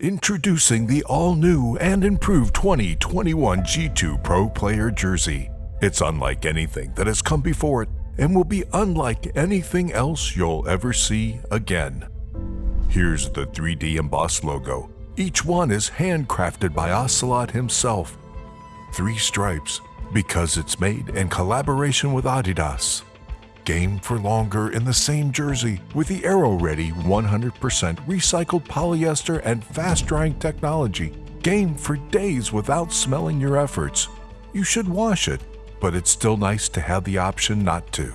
Introducing the all-new and improved 2021 G2 Pro Player Jersey. It's unlike anything that has come before it and will be unlike anything else you'll ever see again. Here's the 3D embossed logo. Each one is handcrafted by Ocelote himself. Three stripes, because it's made in collaboration with Adidas. Game for longer in the same jersey with the Aero Ready 100% recycled polyester and fast drying technology. Game for days without smelling your efforts. You should wash it, but it's still nice to have the option not to.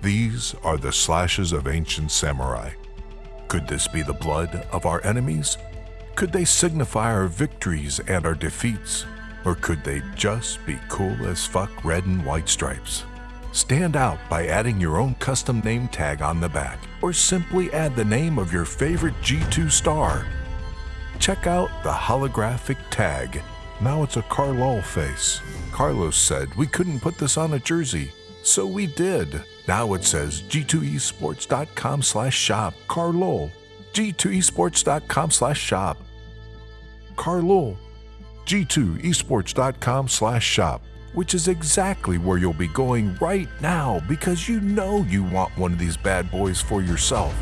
These are the slashes of ancient samurai. Could this be the blood of our enemies? Could they signify our victories and our defeats? Or could they just be cool as fuck red and white stripes? Stand out by adding your own custom name tag on the back, or simply add the name of your favorite G2 star. Check out the holographic tag. Now it's a Carlol face. Carlos said we couldn't put this on a jersey, so we did. Now it says g2esports.com slash shop. Carlol. g2esports.com slash shop. Carlol. g2esports.com slash shop which is exactly where you'll be going right now because you know you want one of these bad boys for yourself.